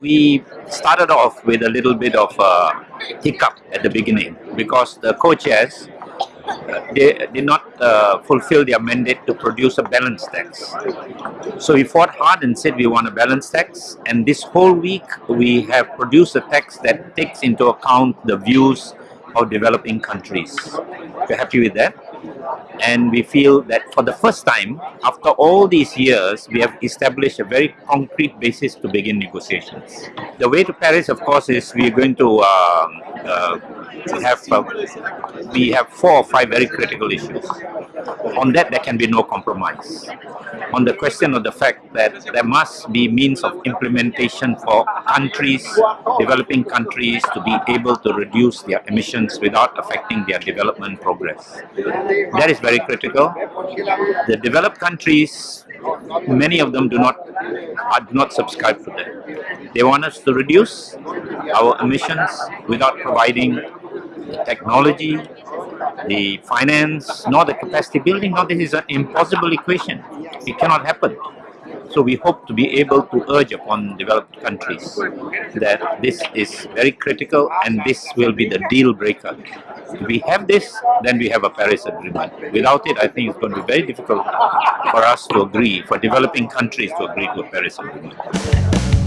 we started off with a little bit of a hiccup at the beginning because the co-chairs they did not uh, fulfill their mandate to produce a balance tax. So we fought hard and said we want a balance tax and this whole week we have produced a text that takes into account the views of developing countries. We're happy with that and we feel that for the first time after all these years we have established a very concrete basis to begin negotiations. The way to Paris of course is we are going to um, uh, have uh, we have four or five very critical issues. On that there can be no compromise. On the question of the fact that there must be means of implementation for countries, developing countries to be able to reduce their emissions without affecting their development progress. That is very critical. The developed countries, many of them do not are, do not subscribe to that. They want us to reduce our emissions without providing the technology, the finance, nor the capacity building. Now this is an impossible equation. It cannot happen. So we hope to be able to urge upon developed countries that this is very critical and this will be the deal breaker. If we have this, then we have a Paris Agreement. Without it, I think it's going to be very difficult for us to agree, for developing countries to agree to a Paris Agreement.